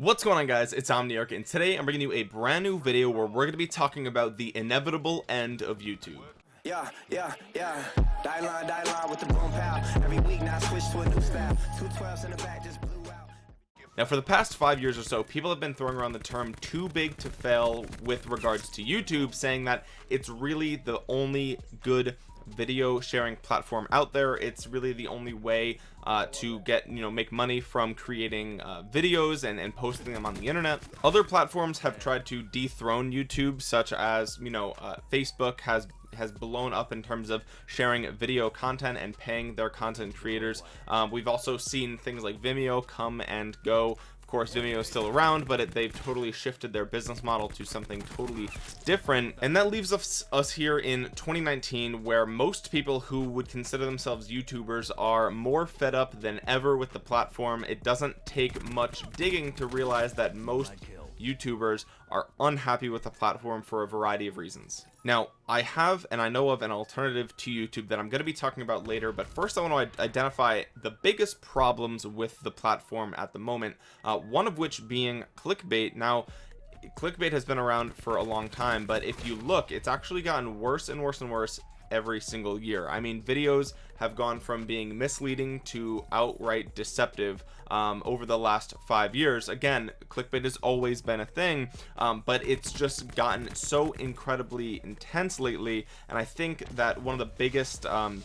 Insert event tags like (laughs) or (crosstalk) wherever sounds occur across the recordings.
what's going on guys it's omniarch and today i'm bringing you a brand new video where we're going to be talking about the inevitable end of youtube yeah, yeah, yeah. Die line, die line with the boom pow. Every week now switch to a new style. Two twelves in the back just blew out. now for the past five years or so people have been throwing around the term too big to fail with regards to youtube saying that it's really the only good video sharing platform out there. It's really the only way uh, to get you know make money from creating uh, videos and, and posting them on the internet. Other platforms have tried to dethrone YouTube such as you know uh, Facebook has has blown up in terms of sharing video content and paying their content creators. Um, we've also seen things like Vimeo come and go course Vimeo is still around but it, they've totally shifted their business model to something totally different. And that leaves us us here in 2019 where most people who would consider themselves youtubers are more fed up than ever with the platform. It doesn't take much digging to realize that most youtubers are unhappy with the platform for a variety of reasons now I have and I know of an alternative to YouTube that I'm going to be talking about later but first I want to identify the biggest problems with the platform at the moment uh, one of which being clickbait. Now clickbait has been around for a long time but if you look it's actually gotten worse and worse and worse every single year. I mean videos have gone from being misleading to outright deceptive um, over the last five years. Again clickbait has always been a thing um, but it's just gotten so incredibly intense lately and I think that one of the biggest um,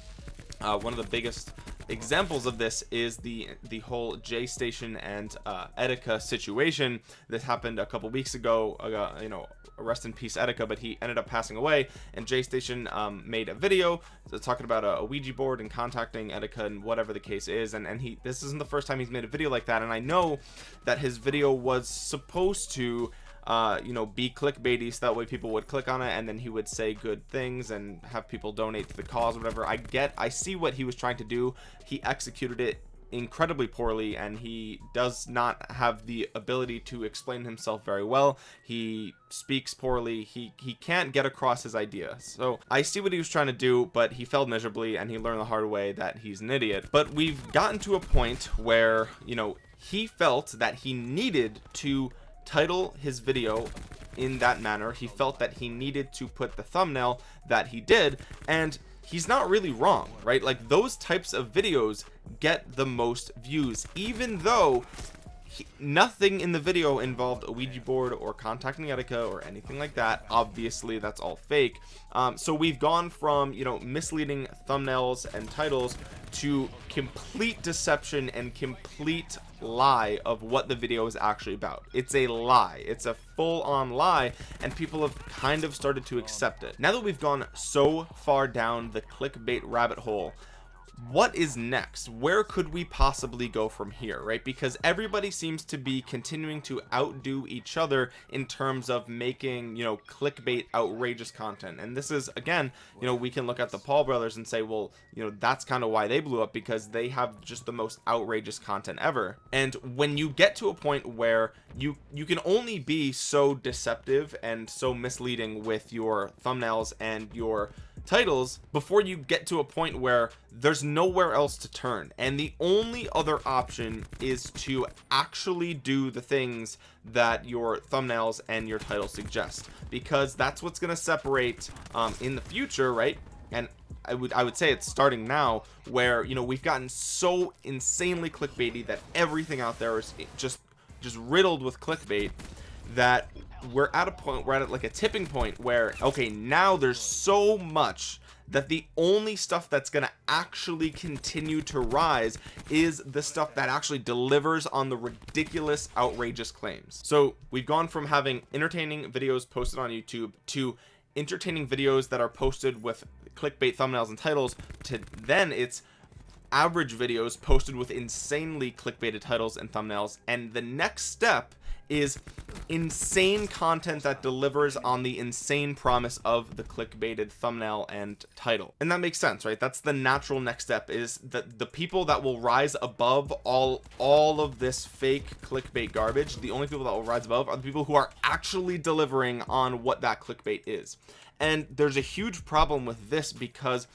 uh, one of the biggest examples of this is the the whole J Station and uh, Etika situation that happened a couple weeks ago. Uh, you know rest in peace Etika but he ended up passing away and J Station um, made a video talking about a, a, Ouija board and contacting Etika and whatever the case is and and he this isn't the first time he's made a video like that and I know that his video was supposed to uh you know be clickbaity so that way people would click on it and then he would say good things and have people donate to the cause whatever. I get i see what he was trying to do. He executed it incredibly poorly and he does not have the ability to explain himself very well. He speaks poorly. He he can't get across his idea. So i see what he was trying to do but he failed miserably and he learned the hard way that he's an idiot. But we've gotten to a point where you know he felt that he needed to title his video in that manner. He felt that he needed to put the thumbnail that he did and he's not really wrong right? Like those types of videos get the most views even though he, nothing in the video involved a Ouija board or contacting Etika or anything like that. Obviously that's all fake. Um, so we've gone from you know misleading thumbnails and titles to complete deception and complete lie of what the video is actually about. It's a lie. It's a full-on lie and people have kind of started to accept it. Now that we've gone so far down the clickbait rabbit hole what is next? Where could we possibly go from here right? Because everybody seems to be continuing to outdo each other in terms of making you know clickbait outrageous content. And this is again you know we can look at the Paul brothers and say well you know that's kind of why they blew up because they have just the most outrageous content ever. And when you get to a point where you you can only be so deceptive and so misleading with your thumbnails and your titles before you get to a point where there's nowhere else to turn. And the only other option is to actually do the things that your thumbnails and your titles suggest. Because that's what's going to separate um, in the future right? And I would I would say it's starting now where you know we've gotten so insanely clickbaity that everything out there is just just riddled with clickbait that we're at a point we're at like a tipping point where okay now there's so much that the only stuff that's going to actually continue to rise is the stuff that actually delivers on the ridiculous outrageous claims. So we've gone from having entertaining videos posted on YouTube to entertaining videos that are posted with clickbait thumbnails and titles to then it's average videos posted with insanely clickbaited titles and thumbnails. And the next step is insane content that delivers on the insane promise of the clickbaited thumbnail and title. And that makes sense right? That's the natural next step is that the people that will rise above all all of this fake clickbait garbage the only people that will rise above are the people who are actually delivering on what that clickbait is. And there's a huge problem with this because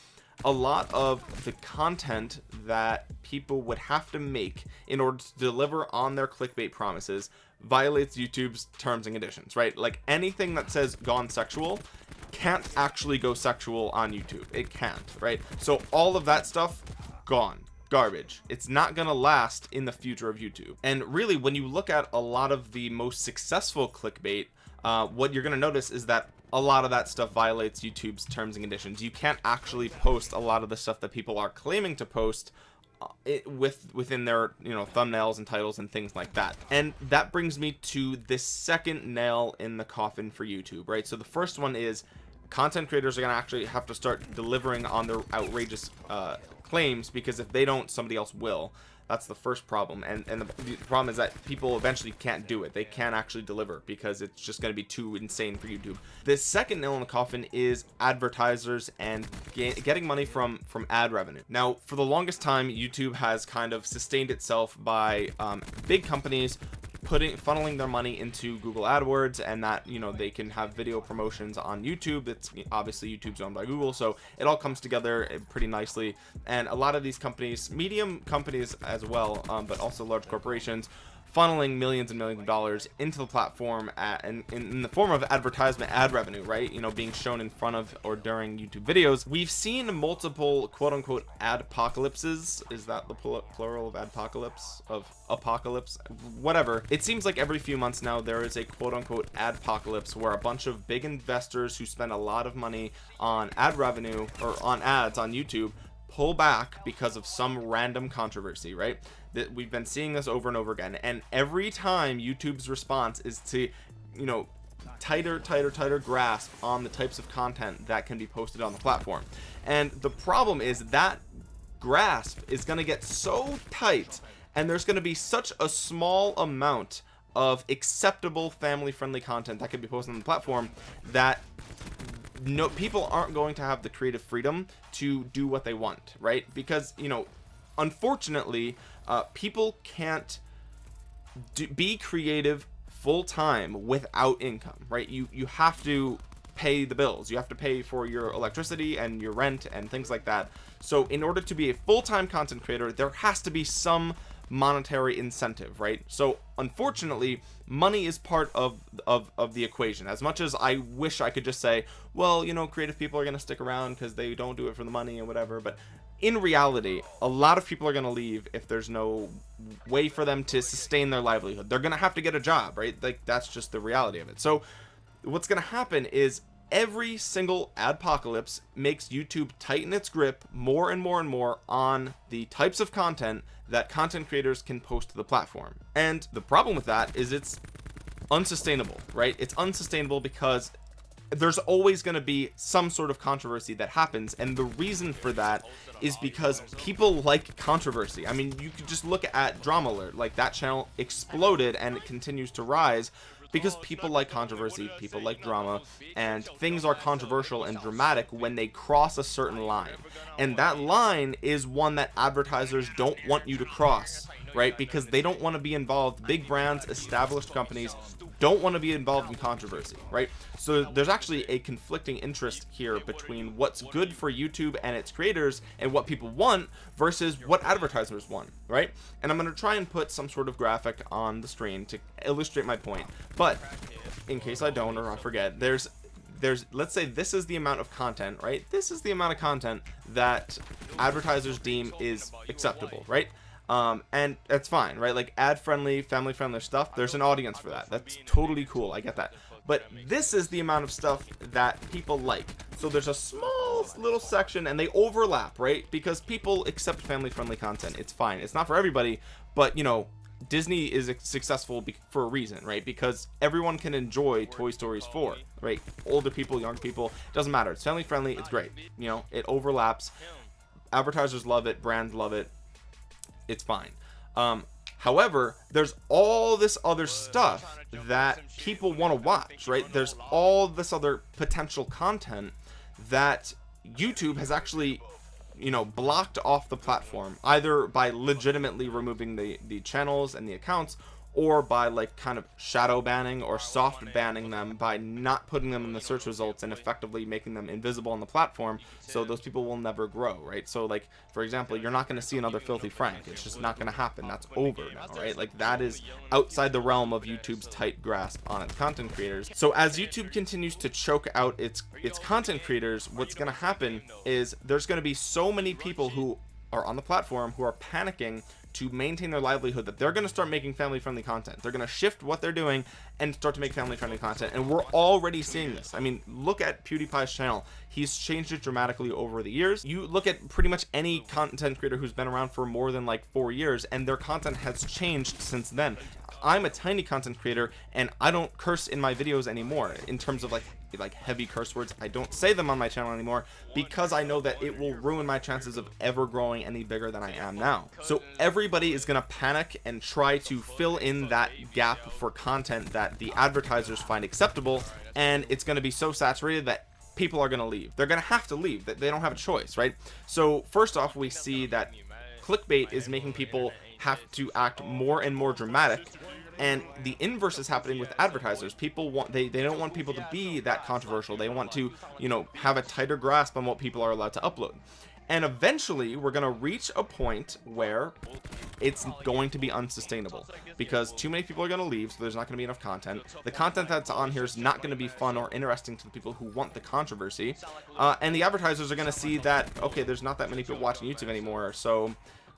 a lot of the content that people would have to make in order to deliver on their clickbait promises violates YouTube's terms and conditions right? Like anything that says gone sexual can't actually go sexual on YouTube. It can't right? So all of that stuff gone. Garbage. It's not gonna last in the future of YouTube. And really when you look at a lot of the most successful clickbait uh, what you're gonna notice is that a lot of that stuff violates YouTube's terms and conditions. You can't actually post a lot of the stuff that people are claiming to post it, with within their you know thumbnails and titles and things like that. And that brings me to this second nail in the coffin for YouTube right? So the first one is content creators are going to actually have to start delivering on their outrageous uh, claims because if they don't somebody else will that's the first problem and and the, the, problem is that people eventually can't do it. They can't actually deliver because it's just going to be too insane for youtube. The second nail in the coffin is advertisers and getting money from from ad revenue. Now for the longest time youtube has kind of sustained itself by um, big companies putting funneling their money into Google AdWords and that you know they can have video promotions on YouTube. That's obviously YouTube's owned by Google so it all comes together eh, pretty nicely. And a lot of these companies medium companies as well um, but also large corporations funneling millions and millions of dollars into the platform at, in, in the form of advertisement ad revenue right? You know being shown in front of or during youtube videos. We've seen multiple quote-unquote ad apocalypses is that the plural of apocalypse of apocalypse? Whatever. It seems like every few months now there is a quote-unquote ad apocalypse where a bunch of big investors who spend a lot of money on ad revenue or on ads on youtube pull back because of some random controversy right that we've been seeing this over and over again. And every time YouTube's response is to you know tighter tighter tighter grasp on the types of content that can be posted on the platform. And the problem is that grasp is going to get so tight and there's going to be such a small amount of acceptable family friendly content that can be posted on the platform that no people aren't going to have the creative freedom to do what they want right? Because you know unfortunately uh, people can't do, be creative full-time without income right? You you have to pay the bills. You have to pay for your electricity and your rent and things like that. So in order to be a full-time content creator there has to be some monetary incentive right? So unfortunately money is part of of of the equation. As much as i wish i could just say well you know creative people are going to stick around because they don't do it for the money and whatever but in reality a lot of people are going to leave if there's no way for them to sustain their livelihood. They're going to have to get a job right? Like that's just the reality of it. So what's going to happen is every single adpocalypse makes YouTube tighten its grip more and more and more on the types of content that content creators can post to the platform. And the problem with that is it's unsustainable right? It's unsustainable because there's always going to be some sort of controversy that happens and the reason for that is because people like controversy. I mean you could just look at drama alert like that channel exploded and it continues to rise because people like controversy people like drama and things are controversial and dramatic when they cross a certain line. And that line is one that advertisers don't want you to cross right? Because they don't want to be involved big brands established companies don't want to be involved in controversy right? So there's actually a conflicting interest here between what's good for YouTube and its creators and what people want versus what advertisers want right? And I'm going to try and put some sort of graphic on the screen to illustrate my point. But in case I don't or I forget there's there's let's say this is the amount of content right? This is the amount of content that advertisers deem is acceptable right um and that's fine right? Like ad friendly family friendly stuff there's an audience for that. That's totally cool i get that. But this is the amount of stuff that people like. So there's a small little section and they overlap right? Because people accept family friendly content. It's fine. It's not for everybody but you know Disney is successful for a reason right? Because everyone can enjoy Toy Stories 4 right? Older people young people doesn't matter. It's family friendly it's great. You know it overlaps. Advertisers love it brands love it it's fine. Um however there's all this other stuff that people want to watch right? There's all this other potential content that YouTube has actually you know blocked off the platform either by legitimately removing the the channels and the accounts or by like kind of shadow banning or soft banning them by not putting them in the search results and effectively making them invisible on the platform so those people will never grow right? So like for example you're not going to see another filthy frank. It's just not going to happen. That's over now right? Like that is outside the realm of youtube's tight grasp on its content creators. So as youtube continues to choke out its its content creators what's going to happen is there's going to be so many people who are on the platform who are panicking to maintain their livelihood that they're going to start making family friendly content. They're going to shift what they're doing and start to make family friendly content. And we're already seeing this. I mean look at PewDiePie's channel. He's changed it dramatically over the years. You look at pretty much any content creator who's been around for more than like four years and their content has changed since then. I'm a tiny content creator and I don't curse in my videos anymore in terms of like like heavy curse words. I don't say them on my channel anymore because I know that it will ruin my chances of ever growing any bigger than I am now. So everybody is gonna panic and try to fill in that gap for content that the advertisers find acceptable and it's going to be so saturated that people are going to leave. They're going to have to leave. That they don't have a choice right? So first off we see that clickbait is making people have to act more and more dramatic and the inverse is happening with advertisers. People want they they don't want people to be that controversial. They want to you know have a tighter grasp on what people are allowed to upload. And eventually we're going to reach a point where it's going to be unsustainable because too many people are going to leave so there's not going to be enough content. The content that's on here is not going to be fun or interesting to the people who want the controversy. Uh, and the advertisers are going to see that okay there's not that many people watching YouTube anymore so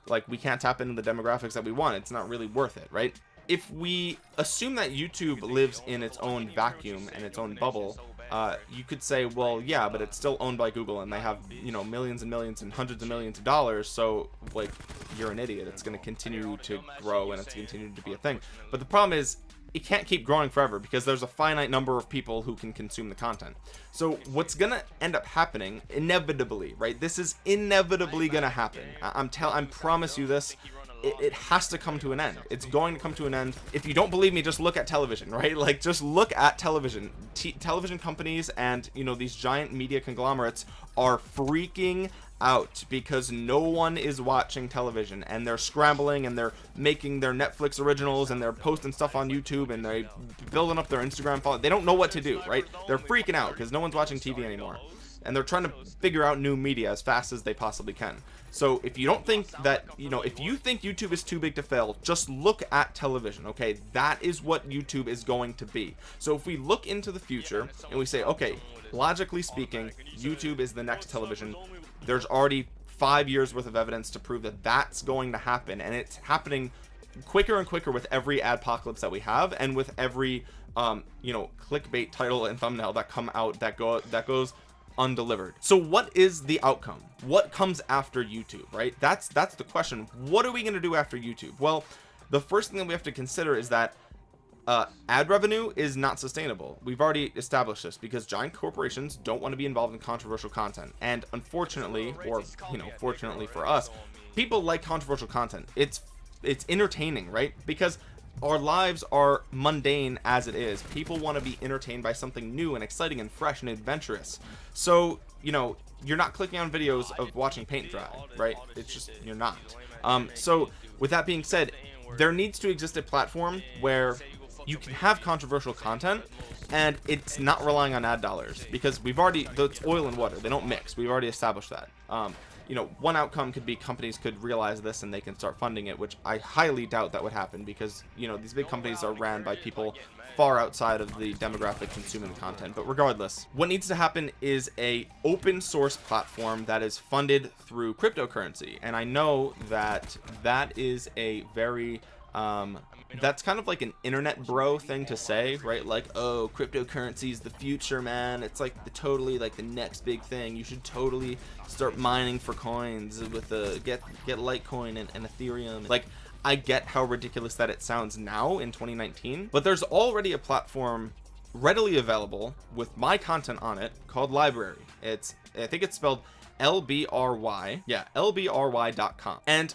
like we can't tap into the demographics that we want. It's not really worth it right if we assume that YouTube lives in its own vacuum and its own bubble uh, you could say well yeah but it's still owned by Google and they have you know millions and millions and hundreds of millions of dollars. So like you're an idiot. It's going to continue to grow and it's continuing to be a thing. But the problem is it can't keep growing forever because there's a finite number of people who can consume the content. So what's gonna end up happening inevitably right? This is inevitably gonna happen. I I'm tell I'm promise you this it, it, has to come to an end. It's going to come to an end. If you don't believe me just look at television (laughs) right? Like just look at television. T television companies and you know these giant media conglomerates are freaking out because no one is watching television and they're scrambling and they're making their Netflix originals and they're posting stuff on YouTube and they're building up their Instagram follow they don't know what to do right? They're freaking out because no one's watching TV anymore. And they're trying to figure out new media as fast as they possibly can so if you don't think that you know if you think YouTube is too big to fail just look at television okay? That is what YouTube is going to be. So if we look into the future and we say okay logically speaking YouTube is the next television there's already five years worth of evidence to prove that that's going to happen and it's happening quicker and quicker with every apocalypse that we have and with every um you know clickbait title and thumbnail that come out that go that goes undelivered. So what is the outcome? What comes after youtube right? That's that's the question. What are we going to do after youtube? Well the first thing that we have to consider is that uh, ad revenue is not sustainable. We've already established this because giant corporations don't want to be involved in controversial content. And unfortunately or you know fortunately for us people like controversial content. It's it's entertaining right? Because our lives are mundane as it is. People want to be entertained by something new and exciting and fresh and adventurous. So you know you're not clicking on videos of watching paint dry right? It's just you're not. Um so with that being said there needs to exist a platform where you can have controversial content and it's not relying on ad dollars because we've already it's oil and water they don't mix. We've already established that. Um you know one outcome could be companies could realize this and they can start funding it which I highly doubt that would happen because you know these big companies are ran by people far outside of the demographic consuming content. But regardless what needs to happen is a open source platform that is funded through cryptocurrency. And I know that that is a very um that's kind of like an internet bro thing to say right? Like oh cryptocurrency is the future man. It's like the totally like the next big thing. You should totally start mining for coins with the get get litecoin and, and ethereum. Like i get how ridiculous that it sounds now in 2019 but there's already a platform readily available with my content on it called library. It's i think it's spelled lbry yeah lbry.com and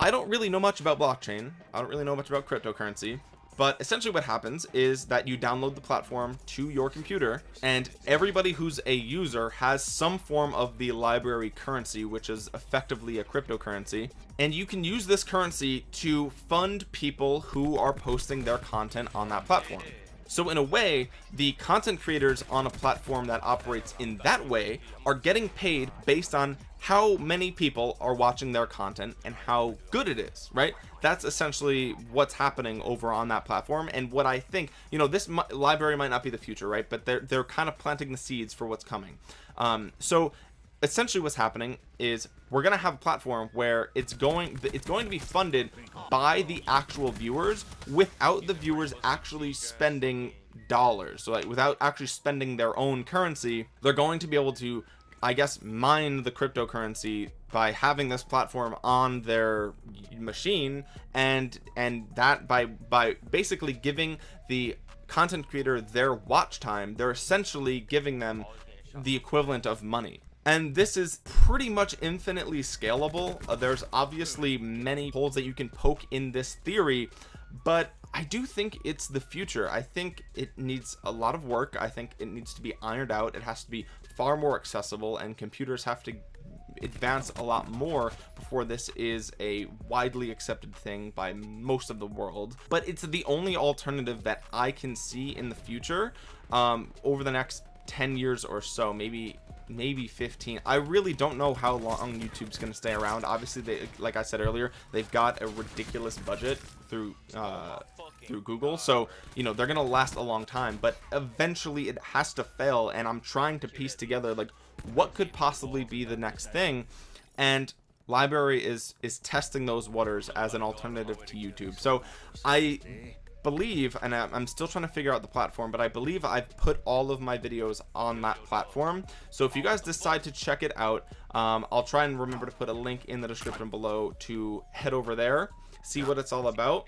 I don't really know much about blockchain. I don't really know much about cryptocurrency. But essentially what happens is that you download the platform to your computer and everybody who's a user has some form of the library currency which is effectively a cryptocurrency. And you can use this currency to fund people who are posting their content on that platform. So in a way the content creators on a platform that operates in that way are getting paid based on how many people are watching their content and how good it is right? That's essentially what's happening over on that platform. And what I think you know this library might not be the future right? But they're they're kind of planting the seeds for what's coming. Um so essentially what's happening is we're gonna have a platform where it's going it's going to be funded by the actual viewers without the viewers actually spending dollars. So like without actually spending their own currency they're going to be able to I guess mine the cryptocurrency by having this platform on their machine and and that by by basically giving the content creator their watch time they're essentially giving them the equivalent of money. And this is pretty much infinitely scalable. Uh, there's obviously many holes that you can poke in this theory but I do think it's the future. I think it needs a lot of work. I think it needs to be ironed out. It has to be far more accessible and computers have to advance a lot more before this is a widely accepted thing by most of the world. But it's the only alternative that I can see in the future um, over the next 10 years or so maybe maybe 15 I really don't know how long YouTube's gonna stay around. Obviously they like I said earlier they've got a ridiculous budget through uh through Google. So you know they're gonna last a long time but eventually it has to fail and I'm trying to piece together like what could possibly be the next thing. And library is is testing those waters as an alternative to YouTube. So I believe and I'm still trying to figure out the platform but I believe I've put all of my videos on that platform. So if you guys decide to check it out um, I'll try and remember to put a link in the description below to head over there see what it's all about.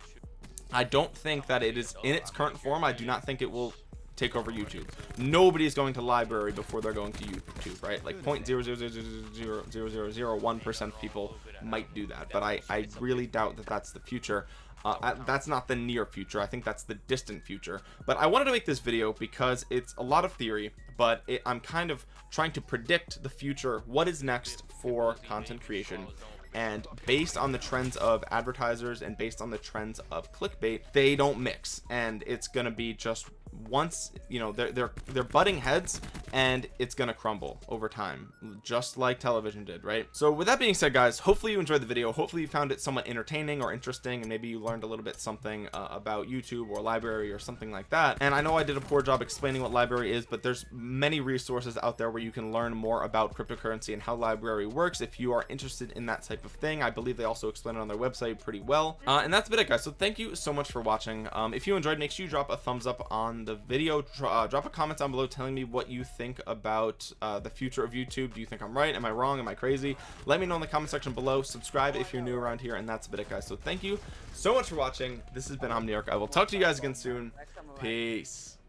I don't think that it is in its current form. I do not think it will take over YouTube. Nobody is going to library before they're going to YouTube right? Like point zero zero zero zero zero zero zero one percent of people might do that but I I really doubt that that's the future. Uh, that's not the near future. I think that's the distant future. But I wanted to make this video because it's a lot of theory but it, I'm kind of trying to predict the future what is next for content creation. And based on the trends of advertisers and based on the trends of clickbait they don't mix. And it's gonna be just once you know they're they're they're butting heads and it's gonna crumble over time just like television did right? So with that being said guys hopefully you enjoyed the video. Hopefully you found it somewhat entertaining or interesting and maybe you learned a little bit something uh, about YouTube or library or something like that. And I know I did a poor job explaining what library is but there's many resources out there where you can learn more about cryptocurrency and how library works if you are interested in that type of thing. I believe they also explain it on their website pretty well. Uh, and that's been it guys. So thank you so much for watching. Um, if you enjoyed make sure you drop a thumbs up on the video uh, drop a comment down below telling me what you think about uh, the future of YouTube. Do you think I'm right? Am I wrong? Am I crazy? Let me know in the comment section below. Subscribe if you're new around here and that's a bit it guys. So thank you so much for watching. This has been Omniarch. I will talk to you guys again soon. Peace